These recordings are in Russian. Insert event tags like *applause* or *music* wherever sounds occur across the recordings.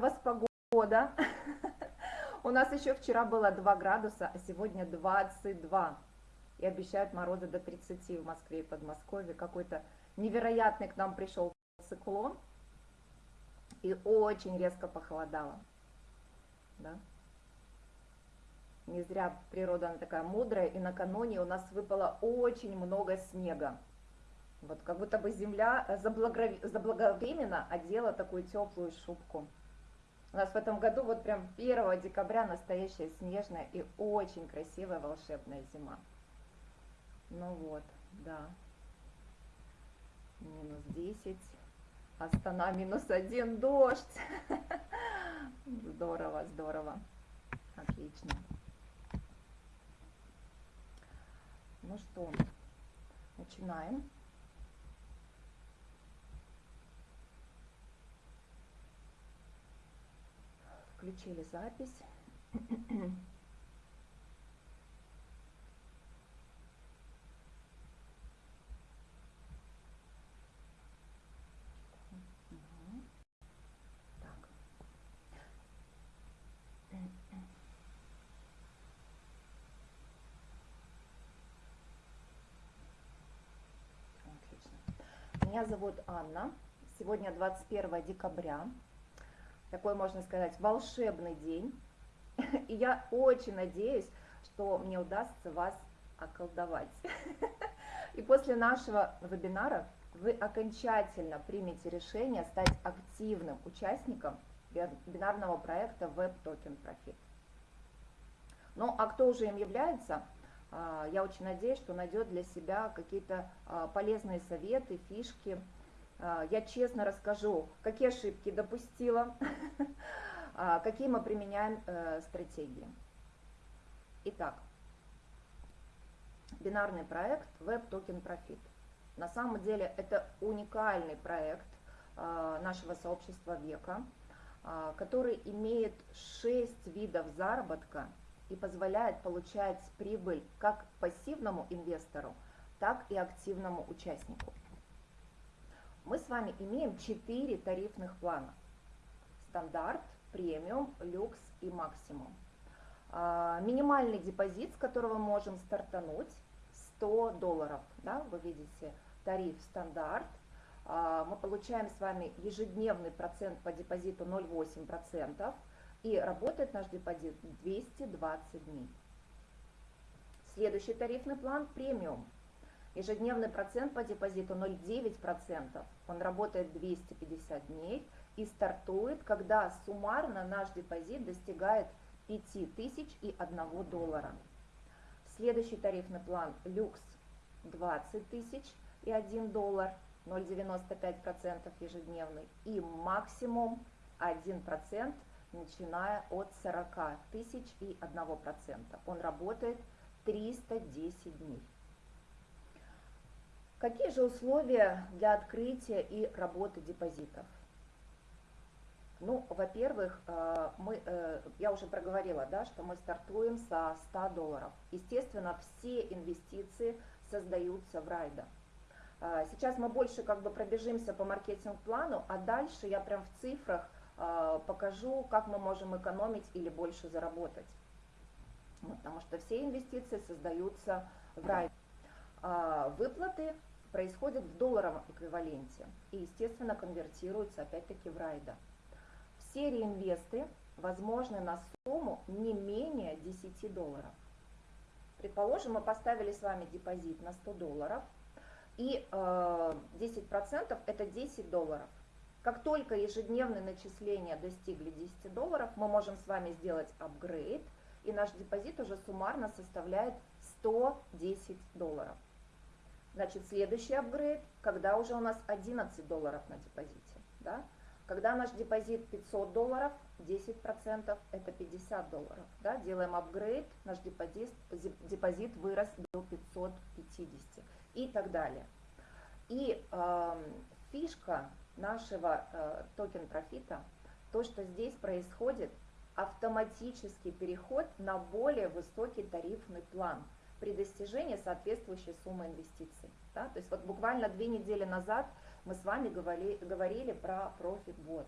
вас погода. *laughs* У нас еще вчера было 2 градуса, а сегодня 22. И обещают морозы до 30 в Москве и Подмосковье. Какой-то невероятный к нам пришел циклон. И очень резко похолодало. Да? Не зря природа она такая мудрая, и накануне у нас выпало очень много снега. Вот как будто бы земля заблаговременно одела такую теплую шубку. У нас в этом году вот прям 1 декабря настоящая снежная и очень красивая волшебная зима. Ну вот, да. Минус 10. Астана минус 1, дождь. *laughs* Здорово, здорово. Отлично. Ну что, начинаем. Включили запись. Меня зовут Анна. Сегодня 21 декабря такой, можно сказать, волшебный день. *laughs* И я очень надеюсь, что мне удастся вас околдовать. *laughs* И после нашего вебинара вы окончательно примете решение стать активным участником бинарного проекта Web Token Profit. Ну, а кто уже им является, а, я очень надеюсь, что найдет для себя какие-то а, полезные советы, фишки, а, я честно расскажу, какие ошибки допустила, *laughs* а, какие мы применяем э, стратегии. Итак, бинарный проект Web Token Profit. На самом деле это уникальный проект а, нашего сообщества века, который имеет 6 видов заработка и позволяет получать прибыль как пассивному инвестору, так и активному участнику мы с вами имеем 4 тарифных плана. Стандарт, премиум, люкс и максимум. А, минимальный депозит, с которого можем стартануть, 100 долларов. Да, вы видите тариф стандарт. А, мы получаем с вами ежедневный процент по депозиту 0,8%. И работает наш депозит 220 дней. Следующий тарифный план премиум. Ежедневный процент по депозиту 0,9%. Он работает 250 дней и стартует, когда суммарно наш депозит достигает 5001 доллара. Следующий тарифный план люкс 20 тысяч и 1 доллар, 0,95% ежедневный. И максимум 1%, начиная от 40 тысяч и 1%. Он работает 310 дней. Какие же условия для открытия и работы депозитов? Ну, во-первых, э, мы, э, я уже проговорила, да, что мы стартуем со 100 долларов. Естественно, все инвестиции создаются в райда. Э, сейчас мы больше как бы пробежимся по маркетинг-плану, а дальше я прям в цифрах покажу, как мы можем экономить или больше заработать. Потому что все инвестиции создаются в райда. Выплаты происходит в долларовом эквиваленте и, естественно, конвертируется опять-таки в райда. Все реинвесты возможны на сумму не менее 10 долларов. Предположим, мы поставили с вами депозит на 100 долларов, и э, 10% это 10 долларов. Как только ежедневные начисления достигли 10 долларов, мы можем с вами сделать апгрейд, и наш депозит уже суммарно составляет 110 долларов. Значит, следующий апгрейд, когда уже у нас 11 долларов на депозите. Да? Когда наш депозит 500 долларов, 10% это 50 долларов. Да? Делаем апгрейд, наш депозит, депозит вырос до 550 и так далее. И э, фишка нашего э, Token Profit'а, то, что здесь происходит автоматический переход на более высокий тарифный план – при достижении соответствующей суммы инвестиций. Да? То есть вот буквально две недели назад мы с вами говорили, говорили про ProfitBot.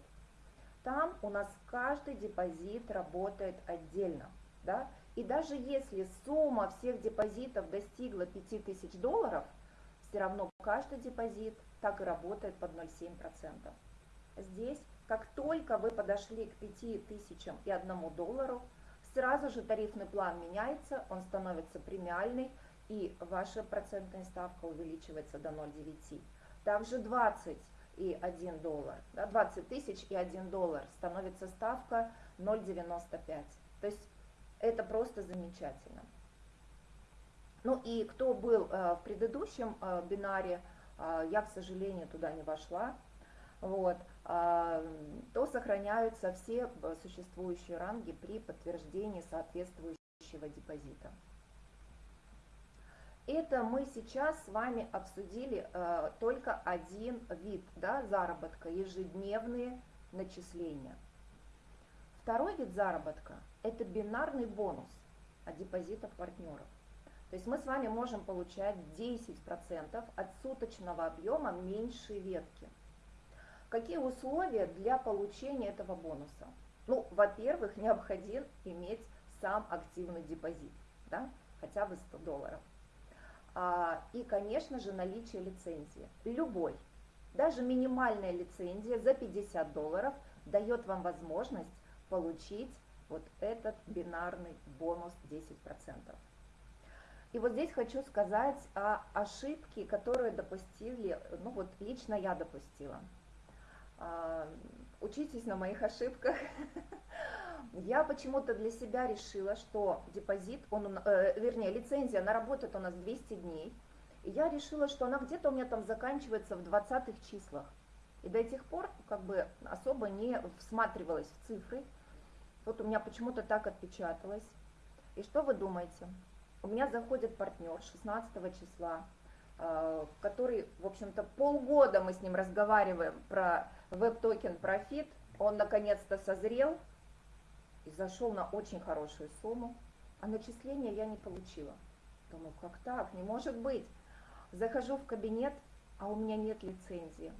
Там у нас каждый депозит работает отдельно. Да? И даже если сумма всех депозитов достигла 5000 долларов, все равно каждый депозит так и работает под 0,7%. Здесь, как только вы подошли к 5000 и 1 доллару, сразу же тарифный план меняется, он становится премиальный, и ваша процентная ставка увеличивается до 0,9. Также 20 и 1 доллар, да, 20 тысяч и 1 доллар становится ставка 0,95. То есть это просто замечательно. Ну и кто был э, в предыдущем э, бинаре, э, я, к сожалению, туда не вошла, вот, э, то сохраняются все э, существующие ранги при подтверждении соответствующего депозита. Это мы сейчас с вами обсудили э, только один вид да, заработка, ежедневные начисления. Второй вид заработка – это бинарный бонус от депозитов партнеров. То есть мы с вами можем получать 10% от суточного объема меньшей ветки. Какие условия для получения этого бонуса? Ну, во-первых, необходим иметь сам активный депозит, да, хотя бы 100 долларов. А, и, конечно же, наличие лицензии. Любой, даже минимальная лицензия за 50 долларов дает вам возможность получить вот этот бинарный бонус 10%. И вот здесь хочу сказать о ошибке, которую допустили, ну вот лично я допустила. А, учитесь на моих ошибках. *laughs* Я почему-то для себя решила, что депозит, он, э, вернее, лицензия, она работает у нас 200 дней. И я решила, что она где-то у меня там заканчивается в 20 числах. И до этих пор как бы особо не всматривалась в цифры. Вот у меня почему-то так отпечаталось. И что вы думаете? У меня заходит партнер 16 числа, который, в общем-то, полгода мы с ним разговариваем про Web Token Profit. Он наконец-то созрел, и зашел на очень хорошую сумму, а начисления я не получила. Думаю, как так? Не может быть. Захожу в кабинет, а у меня нет лицензии.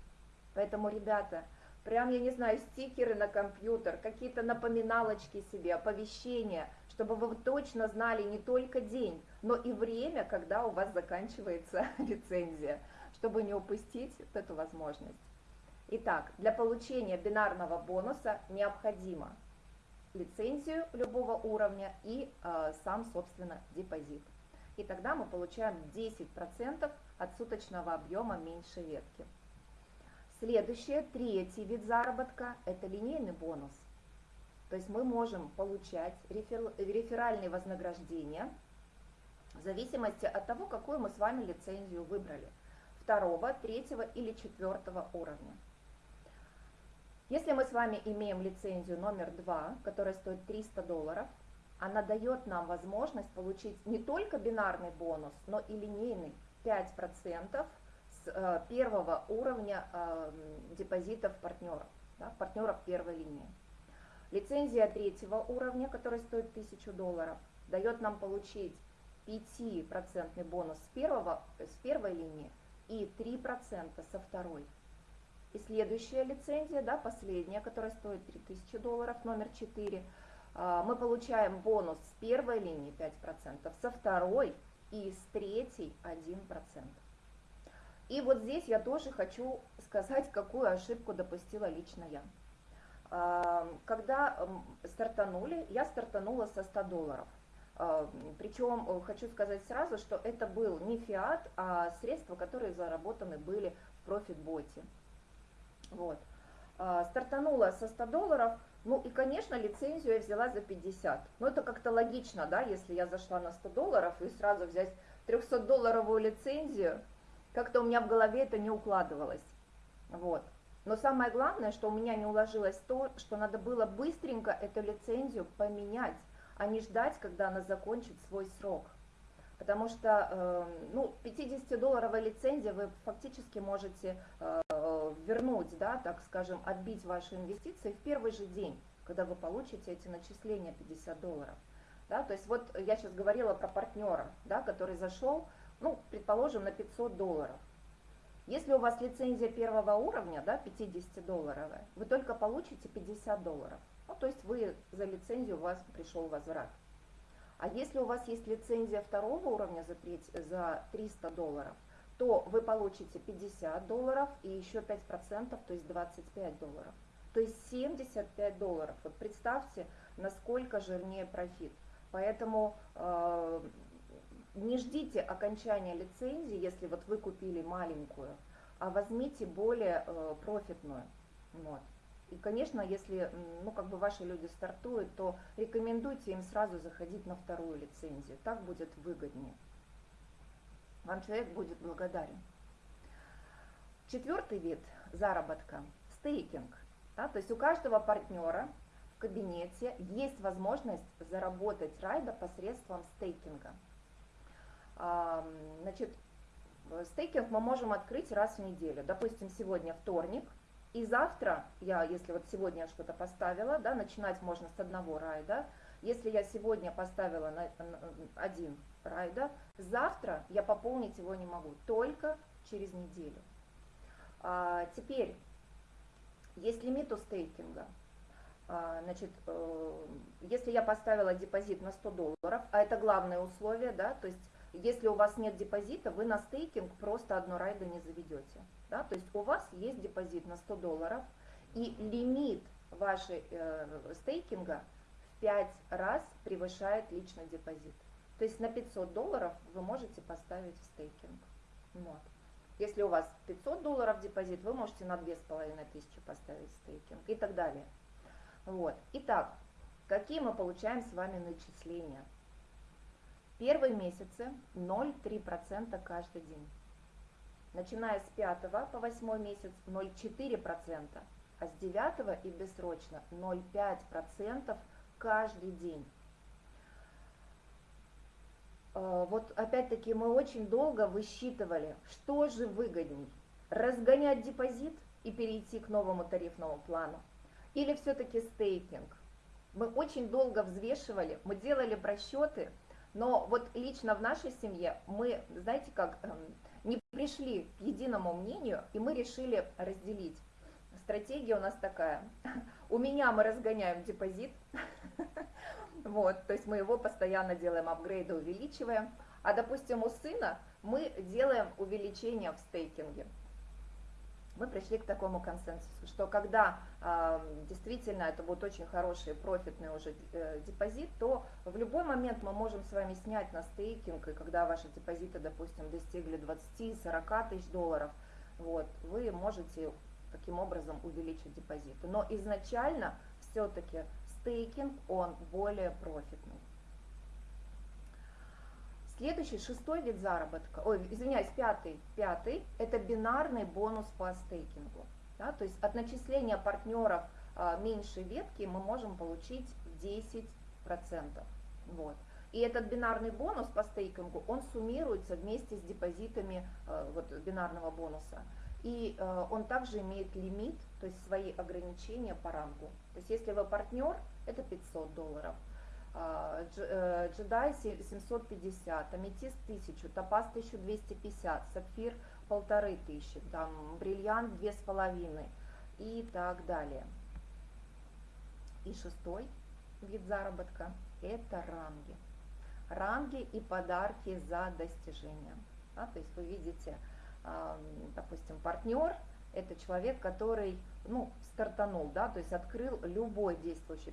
Поэтому, ребята, прям, я не знаю, стикеры на компьютер, какие-то напоминалочки себе, оповещения, чтобы вы точно знали не только день, но и время, когда у вас заканчивается *laughs* лицензия, чтобы не упустить вот эту возможность. Итак, для получения бинарного бонуса необходимо лицензию любого уровня и э, сам, собственно, депозит. И тогда мы получаем 10% от суточного объема меньшей ветки. Следующее, третий вид заработка – это линейный бонус. То есть мы можем получать рефер, реферальные вознаграждения в зависимости от того, какую мы с вами лицензию выбрали – второго, третьего или четвертого уровня. Если мы с вами имеем лицензию номер 2, которая стоит 300 долларов, она дает нам возможность получить не только бинарный бонус, но и линейный 5% с э, первого уровня э, депозитов партнеров, да, партнеров первой линии. Лицензия третьего уровня, которая стоит 1000 долларов, дает нам получить 5% бонус с, первого, с первой линии и 3% со второй. И следующая лицензия, да, последняя, которая стоит 3000 долларов, номер 4, а, мы получаем бонус с первой линии 5%, со второй и с третьей 1%. И вот здесь я тоже хочу сказать, какую ошибку допустила лично я. Когда стартанули, я стартанула со 100 долларов. Причем э, хочу сказать сразу, что это был не фиат, а средства, которые заработаны были в профит-боте. Вот. А, стартанула со 100 долларов, ну и, конечно, лицензию я взяла за 50. Ну это как-то логично, да, если я зашла на 100 долларов и сразу взять 300-долларовую лицензию, как-то у меня в голове это не укладывалось. Вот. Но самое главное, что у меня не уложилось то, что надо было быстренько эту лицензию поменять, а не ждать, когда она закончит свой срок. Потому что э, ну, 50-долларовая лицензия вы фактически можете э, вернуть, да, так скажем, отбить ваши инвестиции в первый же день, когда вы получите эти начисления 50 долларов. Да, то есть вот я сейчас говорила про партнера, да, который зашел, ну, предположим, на 500 долларов. Если у вас лицензия первого уровня, да, 50-долларовая, вы только получите 50 долларов. Ну, то есть вы за лицензию, у вас пришел возврат. А если у вас есть лицензия второго уровня за, 3, за 300 долларов, то вы получите 50 долларов и еще 5%, то есть 25 долларов. То есть 75 долларов. Вот представьте, насколько жирнее профит. Поэтому э, не ждите окончания лицензии, если вот вы купили маленькую, а возьмите более э, профитную. Вот. И, конечно, если ну, как бы ваши люди стартуют, то рекомендуйте им сразу заходить на вторую лицензию. Так будет выгоднее. Вам человек будет благодарен. Четвертый вид заработка – стейкинг. Да, то есть у каждого партнера в кабинете есть возможность заработать райда посредством стейкинга. Значит, стейкинг мы можем открыть раз в неделю. Допустим, сегодня вторник – и завтра я, если вот сегодня что-то поставила, да, начинать можно с одного райда. Если я сегодня поставила на, на один райда, завтра я пополнить его не могу, только через неделю. А, теперь, есть лимит у стейкинга. А, значит, э, если я поставила депозит на 100 долларов, а это главное условие, да, то есть если у вас нет депозита, вы на стейкинг просто одно райда не заведете. Да? То есть у вас есть депозит на 100 долларов, и лимит вашей э, стейкинга в 5 раз превышает личный депозит. То есть на 500 долларов вы можете поставить в стейкинг. Вот. Если у вас 500 долларов депозит, вы можете на 2500 поставить стейкинг и так далее. Вот. Итак, какие мы получаем с вами начисления? Первые месяцы 0,3% каждый день. Начиная с 5 по 8 месяц 0,4%, а с 9 и бессрочно 0,5% каждый день. Э, вот опять-таки мы очень долго высчитывали, что же выгодней, разгонять депозит и перейти к новому тарифному плану, или все-таки стейкинг. Мы очень долго взвешивали, мы делали просчеты, но вот лично в нашей семье мы, знаете как, эм, не пришли к единому мнению, и мы решили разделить. Стратегия у нас такая. У меня мы разгоняем депозит, *laughs* вот, то есть мы его постоянно делаем апгрейды, увеличиваем, а, допустим, у сына мы делаем увеличение в стейкинге мы пришли к такому консенсусу, что когда действительно это будет очень хороший профитный уже э, депозит, то в любой момент мы можем с вами снять на стейкинг, и когда ваши депозиты, допустим, достигли 20-40 тысяч долларов, вот, вы можете таким образом увеличить депозиты. Но изначально все-таки стейкинг, он более профитный. Следующий, шестой вид заработка, ой, извиняюсь, пятый, пятый, это бинарный бонус по стейкингу. Да, то есть от начисления партнеров а, меньшей ветки мы можем получить 10%. Вот. И этот бинарный бонус по стейкингу, он суммируется вместе с депозитами а, вот, бинарного бонуса. И а, он также имеет лимит, то есть свои ограничения по рангу. То есть если вы партнер, это 500 долларов. А, э, джедай 750, аметист 1000, топаз 1250, сапфир 1500, там бриллиант 2,5 и так далее. И шестой вид заработка – это ранги. Ранги и подарки за достижения. Да, то есть вы видите, допустим, партнер – это человек, который ну, стартанул, да, то есть открыл любой действующий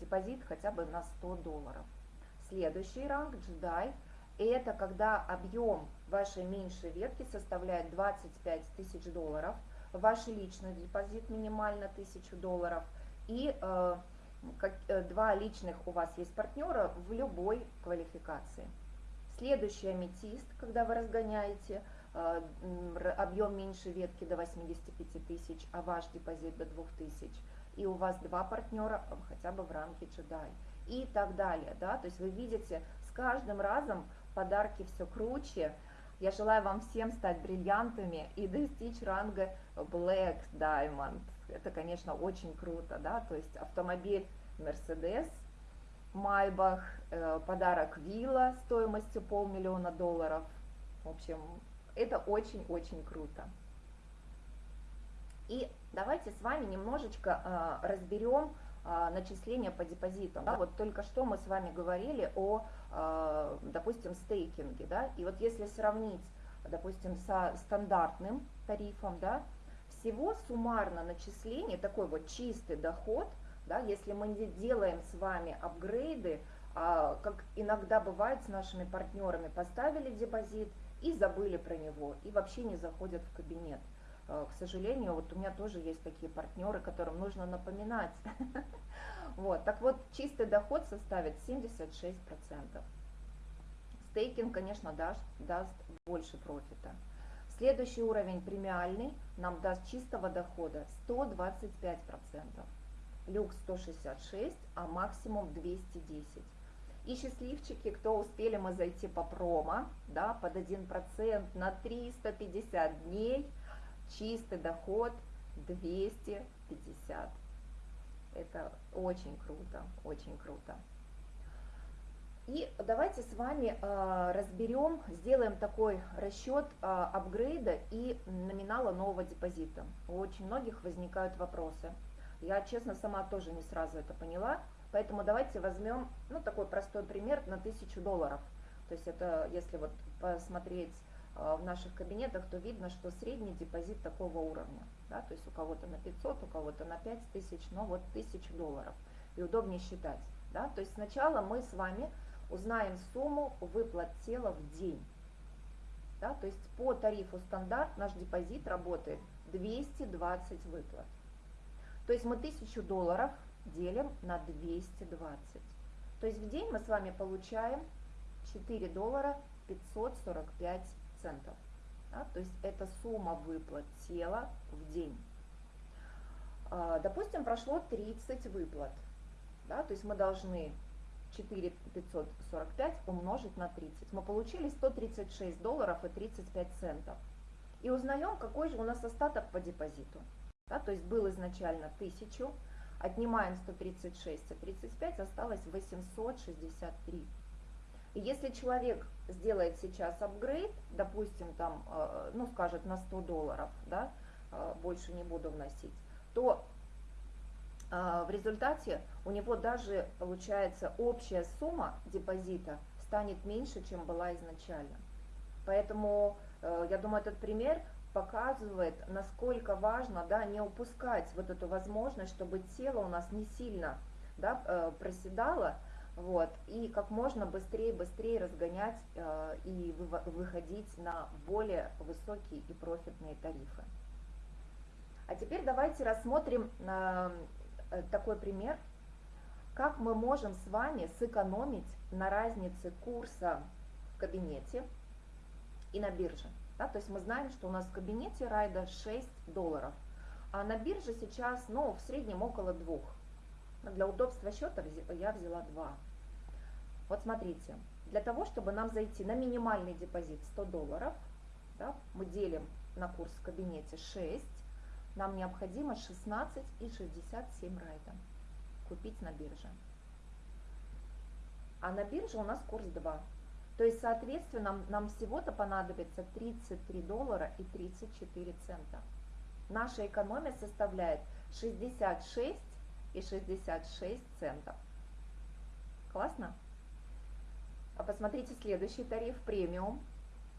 депозит хотя бы на 100 долларов. Следующий ранг джедай – это когда объем вашей меньшей ветки составляет 25 тысяч долларов, ваш личный депозит минимально 1000 долларов и э, как, э, два личных у вас есть партнера в любой квалификации. Следующий аметист, когда вы разгоняете – объем меньше ветки до 85 тысяч, а ваш депозит до 2000, и у вас два партнера хотя бы в рамке джедай и так далее. Да? То есть вы видите, с каждым разом подарки все круче. Я желаю вам всем стать бриллиантами и достичь ранга Black Diamond. Это, конечно, очень круто, да, то есть автомобиль Mercedes, Майбах, э, подарок вилла стоимостью полмиллиона долларов. В общем, Это очень-очень круто. И давайте с вами немножечко э, разберем э, начисления по депозитам. Да? Вот только что мы с вами говорили о, э, допустим, стейкинге. Да? И вот если сравнить, допустим, со стандартным тарифом, да, всего суммарно начисление, такой вот чистый доход, да, если мы не делаем с вами апгрейды, а, как иногда бывает с нашими партнерами, поставили депозит и забыли про него, и вообще не заходят в кабинет. А, к сожалению, вот у меня тоже есть такие партнеры, которым нужно напоминать. *laughs* Вот, так вот, чистый доход составит 76%. Стейкинг, конечно, даст, даст больше профита. Следующий уровень премиальный нам даст чистого дохода 125%. Люкс 166, а максимум 210. И счастливчики, кто успели мы зайти по промо, да, под 1% на 350 дней, чистый доход 250. Это очень круто, очень круто. И давайте с вами э, разберем, сделаем такой расчет э, апгрейда и номинала нового депозита. У очень многих возникают вопросы. Я, честно, сама тоже не сразу это поняла, поэтому давайте возьмем, ну, такой простой пример на 1000 долларов. То есть это, если вот посмотреть э, в наших кабинетах, то видно, что средний депозит такого уровня. Да? То есть у кого-то на 500, у кого-то на 5000, но вот 1000 долларов. И удобнее считать. Да? То есть сначала мы с вами узнаем сумму выплат тела в день. Да, то есть по тарифу стандарт наш депозит работает 220 выплат. То есть мы 1000 долларов делим на 220. То есть в день мы с вами получаем 4 доллара 545 центов. Да, то есть это сумма выплат тела в день. А, допустим, прошло 30 выплат. Да, то есть мы должны 4545 умножить на 30. Мы получили 136 долларов и 35 центов. И узнаем, какой же у нас остаток по депозиту. Да, то есть был изначально 1000, отнимаем 136 и 35, осталось 863. И если человек сделает сейчас апгрейд, допустим, там, э, ну, скажет на 100 долларов, да, э, больше не буду вносить, то а, в результате у него даже, получается, общая сумма депозита станет меньше, чем была изначально. Поэтому, э, я думаю, этот пример показывает, насколько важно да, не упускать вот эту возможность, чтобы тело у нас не сильно да, э, проседало, вот, и как можно быстрее, быстрее разгонять э, и выходить на более высокие и профитные тарифы. А теперь давайте рассмотрим Э, такой пример, как мы можем с вами сэкономить на разнице курса в кабинете и на бирже. Да? То есть мы знаем, что у нас в кабинете райда 6 долларов, а на бирже сейчас ну, в среднем около 2. Для удобства счета я взяла 2. Вот смотрите, для того, чтобы нам зайти на минимальный депозит 100 долларов, да, мы делим на курс в кабинете 6, нам необходимо 16,67 райда купить на бирже. А на бирже у нас курс 2. То есть, соответственно, нам, всего-то понадобится 33 доллара и 34 цента. Наша экономия составляет 66 и 66 центов. Классно? А посмотрите следующий тариф премиум,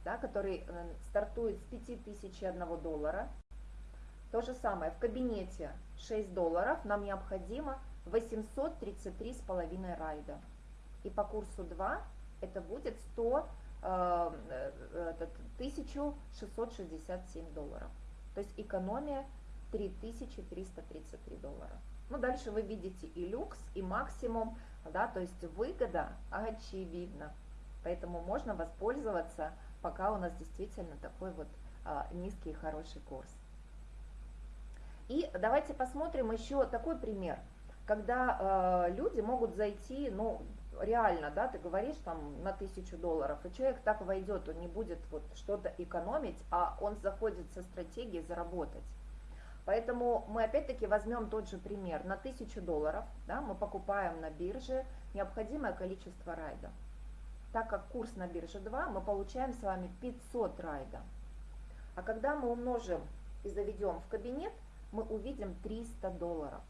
да, который э, стартует с 5001 доллара то же самое, в кабинете 6 долларов нам необходимо 833,5 райда. И по курсу 2 это будет 100, э, 1667 э, долларов. То есть экономия 3333 доллара. Ну, дальше вы видите и люкс, и максимум, да, то есть выгода очевидна. Поэтому можно воспользоваться, пока у нас действительно такой вот а, низкий и хороший курс. И давайте посмотрим еще такой пример, когда э, люди могут зайти, ну, реально, да, ты говоришь там на тысячу долларов, и человек так войдет, он не будет вот что-то экономить, а он заходит со стратегией заработать. Поэтому мы опять-таки возьмем тот же пример. На тысячу долларов да, мы покупаем на бирже необходимое количество райда. Так как курс на бирже 2, мы получаем с вами 500 райда. А когда мы умножим и заведем в кабинет, мы увидим 300 долларов.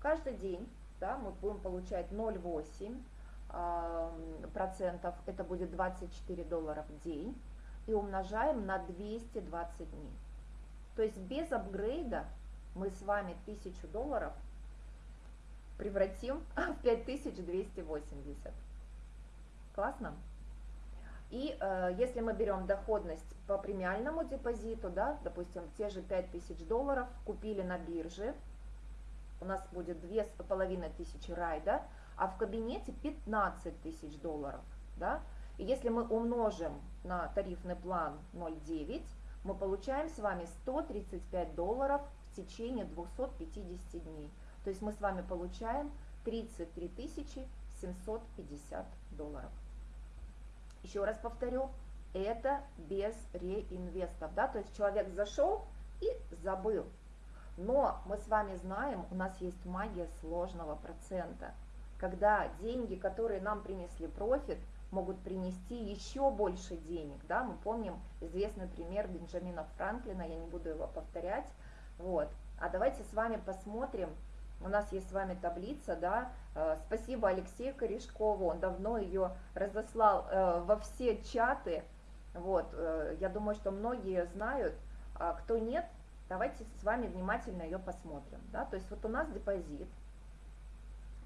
Каждый день да, мы будем получать 0,8 процентов, это будет 24 доллара в день, и умножаем на 220 дней. То есть без апгрейда мы с вами 1000 долларов превратим *laughs* в 5280. Классно? И э, если мы берем доходность по премиальному депозиту, да, допустим, те же 5000 долларов купили на бирже, у нас будет 2500 райда, а в кабинете 15 тысяч долларов. Да? И если мы умножим на тарифный план 0,9, мы получаем с вами 135 долларов в течение 250 дней. То есть мы с вами получаем 33 750 долларов. Еще раз повторю, это без реинвестов, да, то есть человек зашел и забыл. Но мы с вами знаем, у нас есть магия сложного процента, когда деньги, которые нам принесли профит, могут принести еще больше денег, да, мы помним известный пример Бенджамина Франклина, я не буду его повторять, вот, а давайте с вами посмотрим, у нас есть с вами таблица, да, э, спасибо Алексею Корешкову, он давно ее разослал э, во все чаты, вот, э, я думаю, что многие знают, а кто нет, давайте с вами внимательно ее посмотрим, да, то есть вот у нас депозит,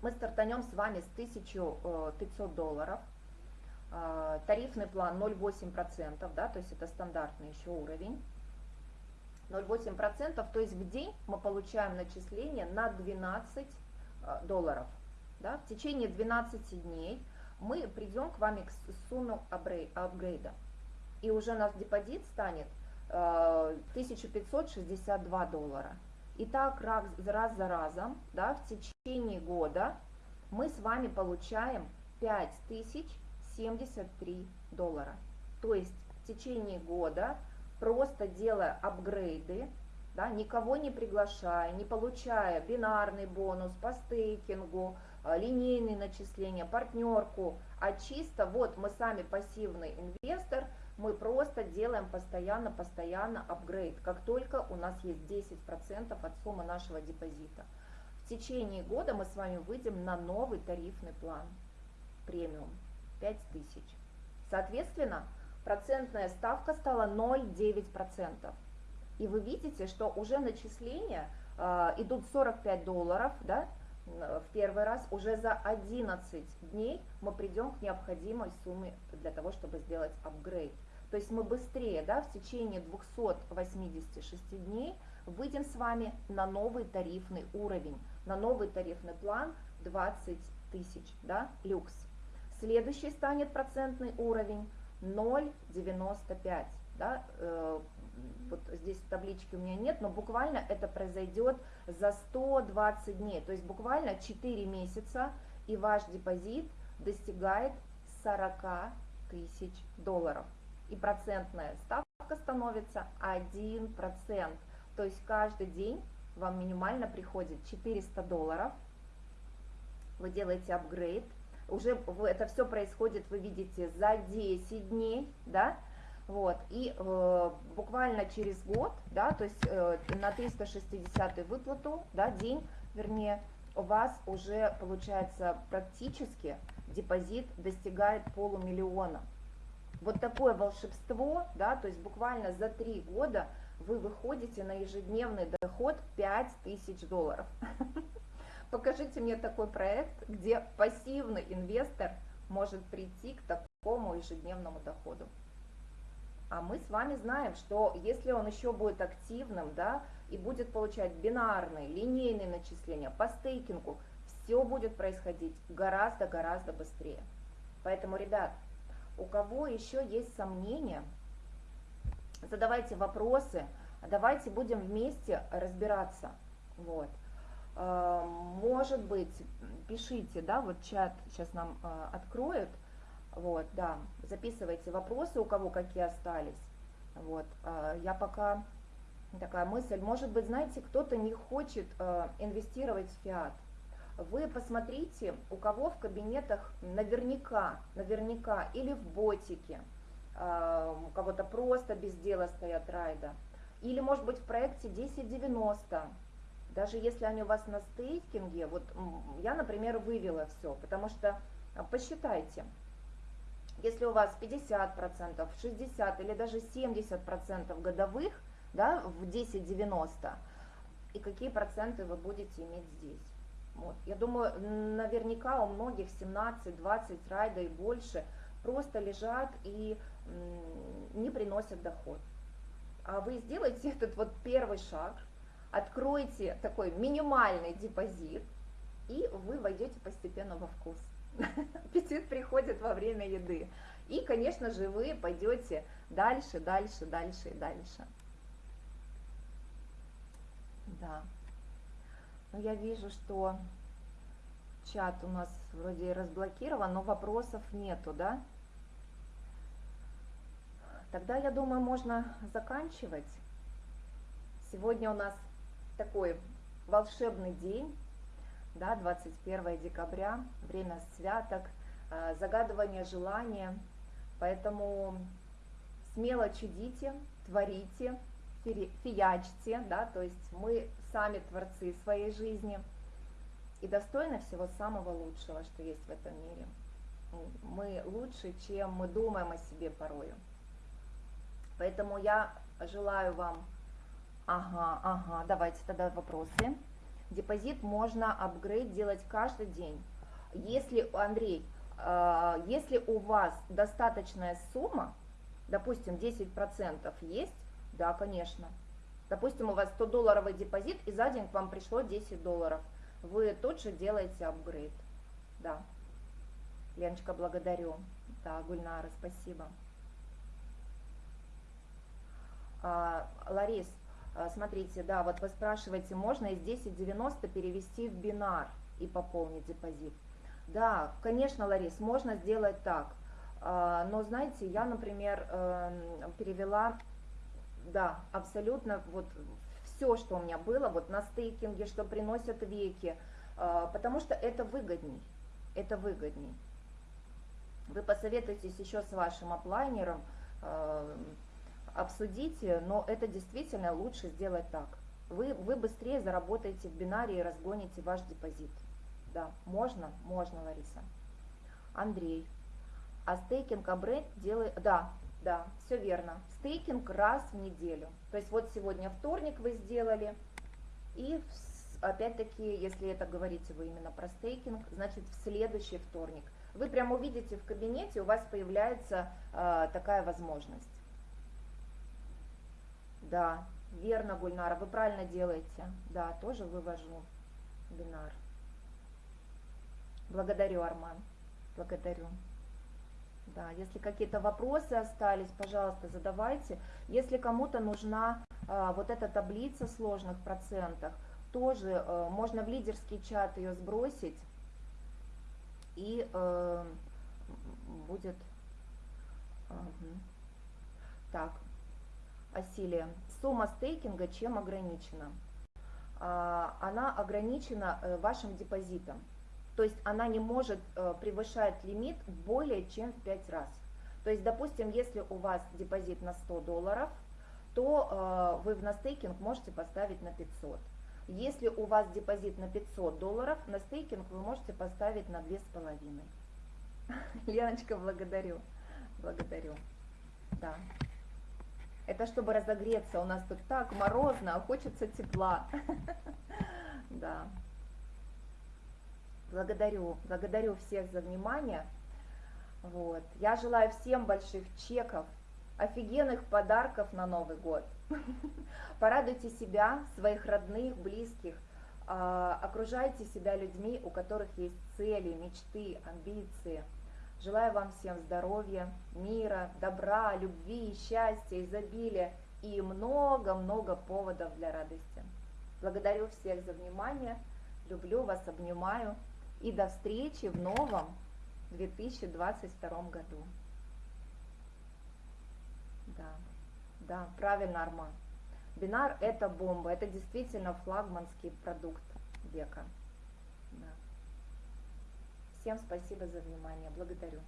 мы стартанем с вами с 1500 долларов, тарифный план 0,8%, да, то есть это стандартный еще уровень, 0,8%, то есть в день мы получаем начисление на 12 э, долларов. Да? В течение 12 дней мы придем к вами к сумме апгрейда. И уже наш депозит станет 1562 э, доллара. И так раз, раз за разом, да, в течение года мы с вами получаем 5073 доллара. То есть в течение года просто делая апгрейды, да, никого не приглашая, не получая бинарный бонус по стейкингу, а, линейные начисления, партнерку, а чисто вот мы сами пассивный инвестор, мы просто делаем постоянно-постоянно апгрейд, как только у нас есть 10% от суммы нашего депозита. В течение года мы с вами выйдем на новый тарифный план, премиум, 5000. Соответственно, процентная ставка стала 0,9%. И вы видите, что уже начисления э, идут 45 долларов, да, в первый раз, уже за 11 дней мы придем к необходимой сумме для того, чтобы сделать апгрейд. То есть мы быстрее, да, в течение 286 дней выйдем с вами на новый тарифный уровень, на новый тарифный план 20 тысяч, да, люкс. Следующий станет процентный уровень 0,95. Да, э, вот здесь таблички у меня нет, но буквально это произойдет за 120 дней. То есть буквально 4 месяца и ваш депозит достигает 40 тысяч долларов. И процентная ставка становится 1%. То есть каждый день вам минимально приходит 400 долларов. Вы делаете апгрейд уже это все происходит, вы видите, за 10 дней, да, вот, и э, буквально через год, да, то есть э, на 360 выплату, да, день, вернее, у вас уже получается практически депозит достигает полумиллиона. Вот такое волшебство, да, то есть буквально за три года вы выходите на ежедневный доход 5000 долларов. *laughs* Покажите мне такой проект, где пассивный инвестор может прийти к такому ежедневному доходу. А мы с вами знаем, что если он еще будет активным, да, и будет получать бинарные, линейные начисления по стейкингу, все будет происходить гораздо-гораздо быстрее. Поэтому, ребят, у кого еще есть сомнения, задавайте вопросы, давайте будем вместе разбираться. Вот. Э, может быть, пишите, да, вот чат сейчас нам э, откроют, вот, да, записывайте вопросы, у кого какие остались, вот, э, я пока, такая мысль, может быть, знаете, кто-то не хочет инвестировать в фиат, вы посмотрите, у кого в кабинетах наверняка, наверняка, или в ботике, а, у кого-то просто без дела стоят райда. Или, может быть, в проекте 1090, даже если они у вас на стейкинге, вот я, например, вывела все, потому что а, посчитайте, если у вас 50%, 60% или даже 70% годовых, да, в 10,90, и какие проценты вы будете иметь здесь. Вот. Я думаю, наверняка у многих 17-20 райда и больше просто лежат и не приносят доход. А вы сделаете *laughs* этот вот первый шаг, откройте такой минимальный депозит, и вы войдете постепенно во вкус. *laughs* Аппетит приходит во время еды. И, конечно же, вы пойдете дальше, дальше, дальше и дальше. Да. Но я вижу, что чат у нас вроде разблокирован, но вопросов нету, да? Тогда, я думаю, можно заканчивать. Сегодня у нас такой волшебный день, да, 21 декабря, время святок, э, загадывание желания. Поэтому смело чудите, творите, фиячьте, да, то есть мы сами творцы своей жизни и достойны всего самого лучшего, что есть в этом мире. Мы лучше, чем мы думаем о себе порою. Поэтому я желаю вам, ага, ага, давайте тогда вопросы. Депозит можно апгрейд делать каждый день. Если, Андрей, э, если у вас достаточная сумма, допустим, 10% есть, да, конечно. Допустим, у вас 100 долларовый депозит, и за день к вам пришло 10 долларов. Вы тут же делаете апгрейд. Да. Леночка, благодарю. Да, Гульнара, спасибо. А, Ларис, смотрите, да, вот вы спрашиваете, можно из 10.90 перевести в бинар и пополнить депозит. Да, конечно, Ларис, можно сделать так. А, но, знаете, я, например, эм, перевела да, абсолютно вот все, что у меня было, вот на стейкинге, что приносят веки, а, потому что это выгодней, это выгодней. Вы посоветуетесь еще с вашим аплайнером, а, обсудите, но это действительно лучше сделать так. Вы, вы быстрее заработаете в бинаре и разгоните ваш депозит. Да, можно? Можно, Лариса. Андрей. А стейкинг апгрейд делает... Да, да, все верно. Стейкинг раз в неделю. То есть вот сегодня вторник вы сделали, и опять-таки, если это говорите вы именно про стейкинг, значит в следующий вторник. Вы прямо увидите в кабинете, у вас появляется э, такая возможность. Да, верно, Гульнара, вы правильно делаете. Да, тоже вывожу бинар. Благодарю, Арман. Благодарю. Да, если какие-то вопросы остались, пожалуйста, задавайте. Если кому-то нужна а, вот эта таблица сложных процентах, тоже а, можно в лидерский чат ее сбросить, и а, будет... Угу. Так, Асилия, сумма стейкинга чем ограничена? А, она ограничена э, вашим депозитом. То есть она не может э, превышать лимит более чем в 5 раз. То есть, допустим, если у вас депозит на 100 долларов, то э, вы в настейкинг можете поставить на 500. Если у вас депозит на 500 долларов, на стейкинг вы можете поставить на 2,5. *laughs* Леночка, благодарю. Благодарю. Да. Это чтобы разогреться. У нас тут так морозно, а хочется тепла. *laughs* Да. Благодарю, благодарю всех за внимание. Вот. Я желаю всем больших чеков, офигенных подарков на Новый год. *laughs* Порадуйте себя, своих родных, близких, а, окружайте себя людьми, у которых есть цели, мечты, амбиции. Желаю вам всем здоровья, мира, добра, любви, счастья, изобилия и много-много поводов для радости. Благодарю всех за внимание, люблю вас, обнимаю и до встречи в новом 2022 году. Да, да, правильно, Арман. Бинар это бомба, это действительно флагманский продукт века. Всем спасибо за внимание, благодарю.